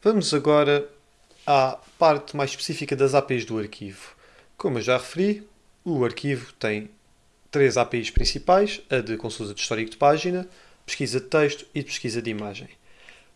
Vamos agora à parte mais específica das APIs do arquivo. Como eu já referi, o arquivo tem três APIs principais, a de consulta de histórico de página, pesquisa de texto e pesquisa de imagem.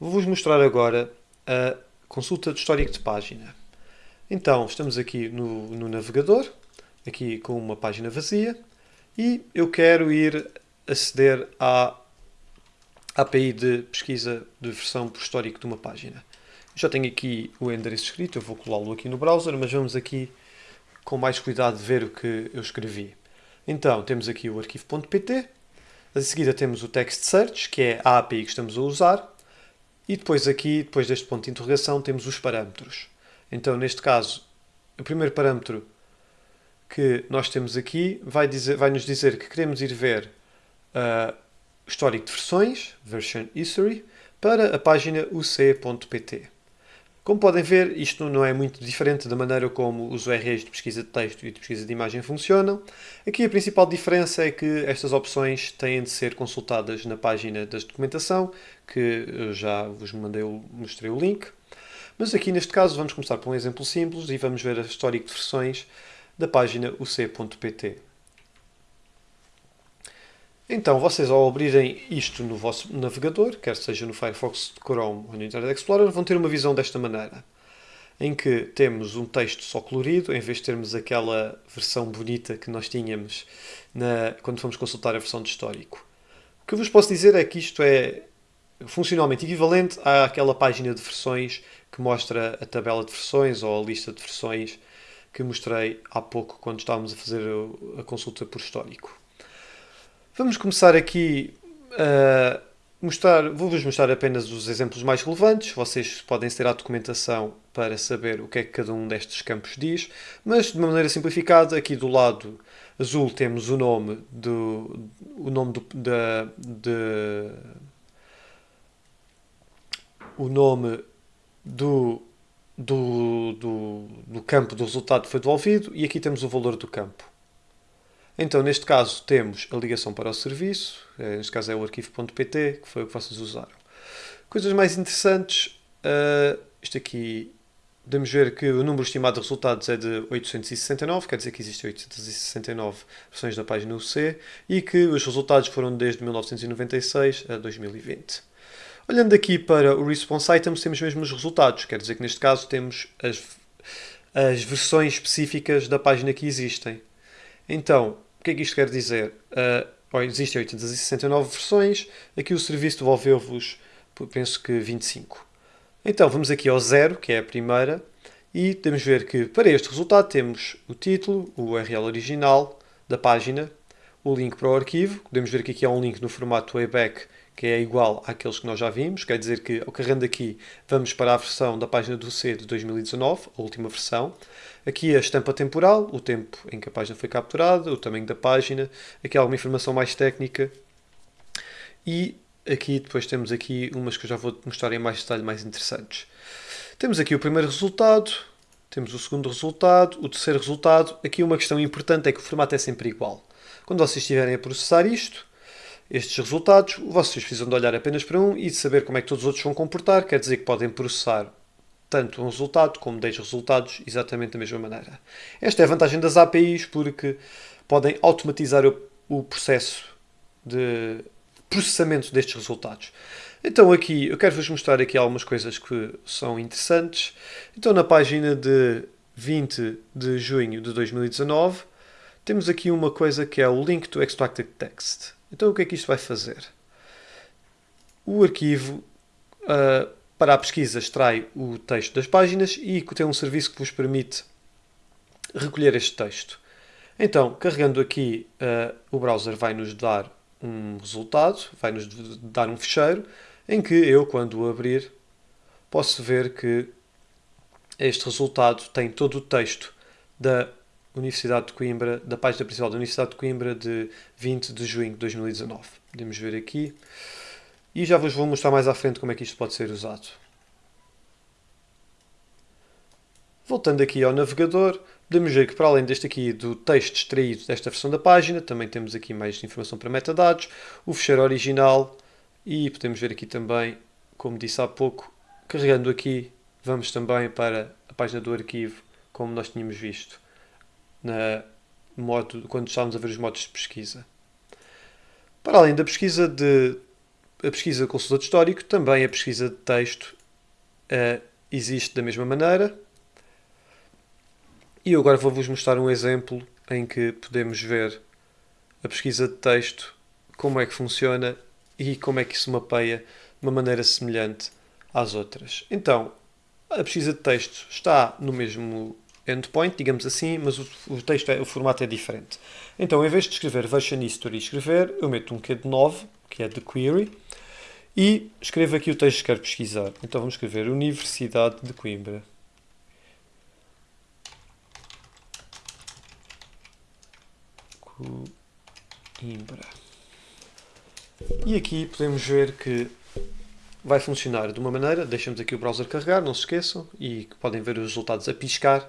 Vou-vos mostrar agora a consulta de histórico de página. Então, estamos aqui no, no navegador, aqui com uma página vazia, e eu quero ir aceder à API de pesquisa de versão por histórico de uma página. Já tenho aqui o endereço escrito, eu vou colá-lo aqui no browser, mas vamos aqui com mais cuidado ver o que eu escrevi. Então, temos aqui o arquivo.pt, a seguida temos o text search, que é a API que estamos a usar, e depois aqui, depois deste ponto de interrogação, temos os parâmetros. Então, neste caso, o primeiro parâmetro que nós temos aqui vai, dizer, vai nos dizer que queremos ir ver uh, histórico de versões, version history, para a página uc.pt. Como podem ver, isto não é muito diferente da maneira como os URLs de pesquisa de texto e de pesquisa de imagem funcionam. Aqui a principal diferença é que estas opções têm de ser consultadas na página da documentação, que eu já vos mandei, mostrei o link. Mas aqui neste caso vamos começar por um exemplo simples e vamos ver a histórico de versões da página uc.pt. Então, vocês ao abrirem isto no vosso navegador, quer seja no Firefox, Chrome ou no Internet Explorer, vão ter uma visão desta maneira, em que temos um texto só colorido, em vez de termos aquela versão bonita que nós tínhamos na, quando fomos consultar a versão de histórico. O que vos posso dizer é que isto é funcionalmente equivalente àquela página de versões que mostra a tabela de versões ou a lista de versões que mostrei há pouco quando estávamos a fazer a consulta por histórico. Vamos começar aqui a mostrar, vou-vos mostrar apenas os exemplos mais relevantes. Vocês podem ter a documentação para saber o que é que cada um destes campos diz, mas de uma maneira simplificada, aqui do lado azul temos o nome do o nome do, da, de, o nome do, do, do, do campo do resultado foi devolvido e aqui temos o valor do campo. Então, neste caso, temos a ligação para o serviço, eh, neste caso é o arquivo.pt, que foi o que vocês usaram. Coisas mais interessantes, uh, isto aqui, podemos ver que o número estimado de resultados é de 869, quer dizer que existem 869 versões da página UC, e que os resultados foram desde 1996 a 2020. Olhando aqui para o Response Items, temos mesmo os resultados, quer dizer que neste caso temos as, as versões específicas da página que existem. Então, o que é que isto quer dizer? Uh, existem 869 versões, aqui o serviço devolveu-vos, penso que 25. Então vamos aqui ao zero, que é a primeira, e podemos ver que para este resultado temos o título, o URL original da página, o link para o arquivo, podemos ver que aqui há um link no formato Wayback que é igual àqueles que nós já vimos, quer dizer que, ao carregando aqui, vamos para a versão da página do C de 2019, a última versão. Aqui a estampa temporal, o tempo em que a página foi capturada, o tamanho da página, aqui alguma informação mais técnica. E aqui depois temos aqui umas que eu já vou mostrar em mais detalhe mais interessantes. Temos aqui o primeiro resultado, temos o segundo resultado, o terceiro resultado. Aqui uma questão importante é que o formato é sempre igual. Quando vocês estiverem a processar isto, estes resultados, vocês precisam de olhar apenas para um e de saber como é que todos os outros vão comportar, quer dizer que podem processar tanto um resultado como 10 resultados exatamente da mesma maneira. Esta é a vantagem das APIs porque podem automatizar o, o processo de processamento destes resultados. Então aqui, eu quero-vos mostrar aqui algumas coisas que são interessantes. Então na página de 20 de junho de 2019, temos aqui uma coisa que é o Link to Extracted Text. Então o que é que isto vai fazer? O arquivo uh, para a pesquisa extrai o texto das páginas e tem um serviço que vos permite recolher este texto. Então, carregando aqui, uh, o browser vai nos dar um resultado, vai nos dar um ficheiro, em que eu, quando o abrir, posso ver que este resultado tem todo o texto da Universidade de Coimbra, da página principal da Universidade de Coimbra de 20 de junho de 2019. Podemos ver aqui. E já vos vou mostrar mais à frente como é que isto pode ser usado. Voltando aqui ao navegador, podemos ver que para além deste aqui do texto extraído desta versão da página, também temos aqui mais informação para metadados, o fecheiro original e podemos ver aqui também, como disse há pouco, carregando aqui, vamos também para a página do arquivo, como nós tínhamos visto na modo, quando estávamos a ver os modos de pesquisa. Para além da pesquisa de a pesquisa de consultor histórico, também a pesquisa de texto uh, existe da mesma maneira. E eu agora vou-vos mostrar um exemplo em que podemos ver a pesquisa de texto, como é que funciona e como é que isso mapeia de uma maneira semelhante às outras. Então, a pesquisa de texto está no mesmo endpoint, digamos assim, mas o, o texto, é, o formato é diferente. Então, em vez de escrever version history escrever, eu meto um Q de 9, que é de query, e escrevo aqui o texto que quero pesquisar. Então vamos escrever Universidade de Coimbra. Coimbra. E aqui podemos ver que vai funcionar de uma maneira, deixamos aqui o browser carregar, não se esqueçam, e podem ver os resultados a piscar.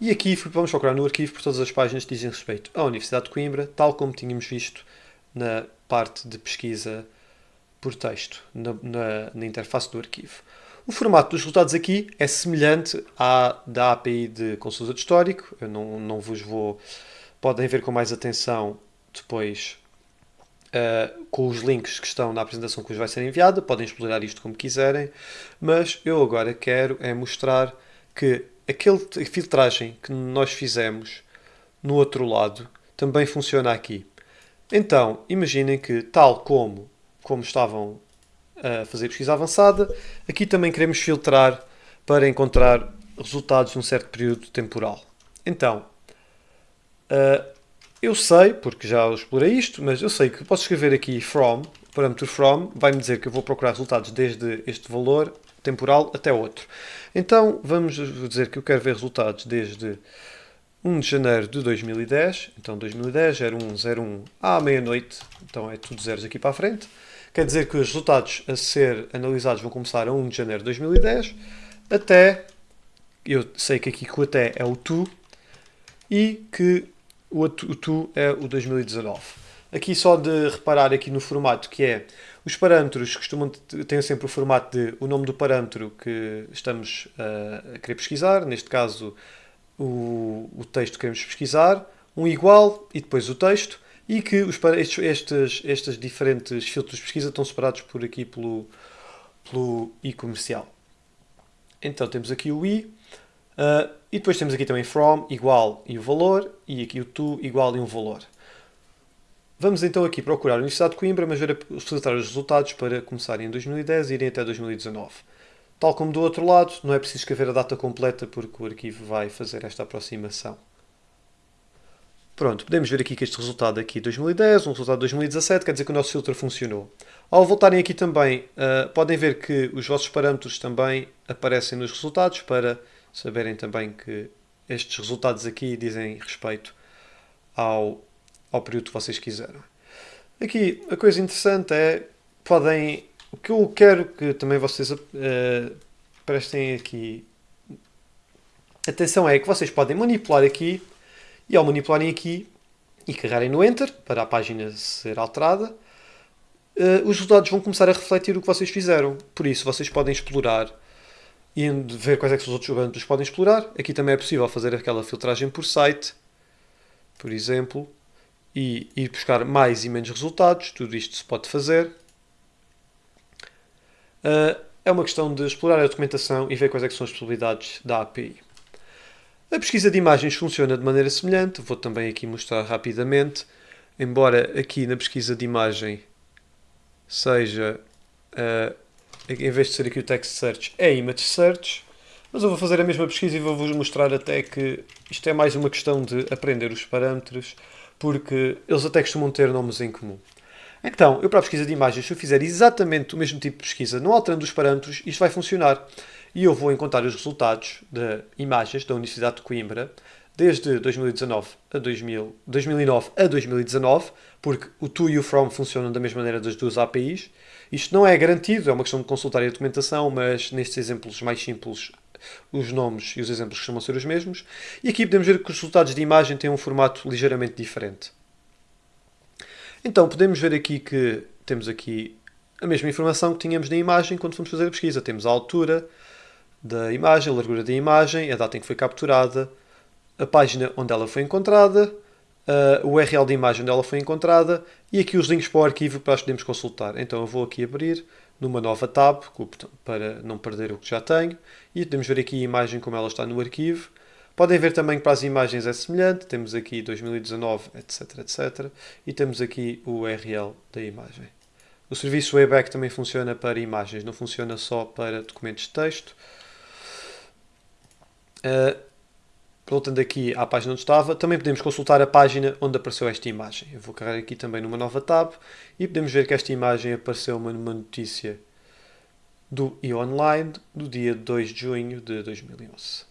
E aqui vamos procurar no arquivo por todas as páginas que dizem respeito à Universidade de Coimbra, tal como tínhamos visto na parte de pesquisa por texto na, na, na interface do arquivo. O formato dos resultados aqui é semelhante à da API de consulta de histórico. Eu não, não vos vou. Podem ver com mais atenção depois uh, com os links que estão na apresentação que vos vai ser enviada. Podem explorar isto como quiserem. Mas eu agora quero é mostrar que aquele filtragem que nós fizemos no outro lado também funciona aqui. Então, imaginem que, tal como como estavam a fazer pesquisa avançada, aqui também queremos filtrar para encontrar resultados num certo período temporal. Então, uh, eu sei, porque já explorei isto, mas eu sei que posso escrever aqui from, parâmetro from, vai-me dizer que eu vou procurar resultados desde este valor temporal até outro. Então, vamos dizer que eu quero ver resultados desde 1 de janeiro de 2010, então 2010, 0101 à meia-noite, então é tudo zeros aqui para a frente. Quer dizer que os resultados a ser analisados vão começar a 1 de janeiro de 2010 até, eu sei que aqui que o até é o tu e que o, o tu é o 2019. Aqui só de reparar aqui no formato que é, os parâmetros costumam ter sempre o formato de o nome do parâmetro que estamos a querer pesquisar, neste caso o, o texto que queremos pesquisar, um igual e depois o texto, e que os, estes, estes, estes diferentes filtros de pesquisa estão separados por aqui pelo, pelo i comercial. Então temos aqui o i, uh, e depois temos aqui também from, igual e o valor, e aqui o to, igual e um valor. Vamos então aqui procurar a Universidade de Coimbra, mas ver filtrar os resultados para começarem em 2010 e irem até 2019. Tal como do outro lado, não é preciso escrever a data completa porque o arquivo vai fazer esta aproximação. Pronto, podemos ver aqui que este resultado aqui 2010, um resultado de 2017, quer dizer que o nosso filtro funcionou. Ao voltarem aqui também, uh, podem ver que os vossos parâmetros também aparecem nos resultados para saberem também que estes resultados aqui dizem respeito ao, ao período que vocês quiseram. Aqui, a coisa interessante é, podem, o que eu quero que também vocês uh, prestem aqui atenção é que vocês podem manipular aqui e ao manipularem aqui e carregarem no Enter para a página ser alterada, uh, os resultados vão começar a refletir o que vocês fizeram. Por isso, vocês podem explorar e ver quais é que os outros parâmetros podem explorar. Aqui também é possível fazer aquela filtragem por site, por exemplo, e ir buscar mais e menos resultados. Tudo isto se pode fazer. Uh, é uma questão de explorar a documentação e ver quais é são as possibilidades da API. A pesquisa de imagens funciona de maneira semelhante, vou também aqui mostrar rapidamente, embora aqui na pesquisa de imagem seja, uh, em vez de ser aqui o text search, é image search, mas eu vou fazer a mesma pesquisa e vou-vos mostrar até que isto é mais uma questão de aprender os parâmetros, porque eles até costumam ter nomes em comum. Então, eu para a pesquisa de imagens, se eu fizer exatamente o mesmo tipo de pesquisa, não alterando os parâmetros, isto vai funcionar e eu vou encontrar os resultados de imagens da Universidade de Coimbra desde 2019 a 2000, 2009 a 2019, porque o to e o from funcionam da mesma maneira das duas APIs. Isto não é garantido, é uma questão de consultar a documentação, mas nestes exemplos mais simples os nomes e os exemplos costumam ser os mesmos. E aqui podemos ver que os resultados de imagem têm um formato ligeiramente diferente. Então, podemos ver aqui que temos aqui a mesma informação que tínhamos na imagem quando fomos fazer a pesquisa. Temos a altura da imagem, a largura da imagem, a data em que foi capturada, a página onde ela foi encontrada, uh, o URL da imagem onde ela foi encontrada e aqui os links para o arquivo para nós podermos consultar. Então eu vou aqui abrir numa nova tab para não perder o que já tenho e podemos ver aqui a imagem como ela está no arquivo. Podem ver também que para as imagens é semelhante, temos aqui 2019, etc, etc. E temos aqui o URL da imagem. O serviço Wayback também funciona para imagens, não funciona só para documentos de texto. Uh, voltando aqui à página onde estava, também podemos consultar a página onde apareceu esta imagem. Eu vou carregar aqui também numa nova tab e podemos ver que esta imagem apareceu numa notícia do e-online do dia 2 de junho de 2011.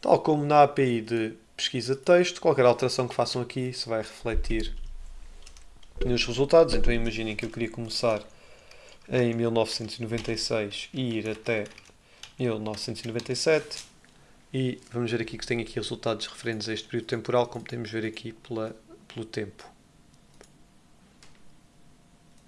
Tal como na API de pesquisa de texto, qualquer alteração que façam aqui se vai refletir nos resultados. Então imaginem que eu queria começar em 1996 e ir até 1997 e vamos ver aqui que tem aqui resultados referentes a este período temporal, como podemos ver aqui pela, pelo tempo.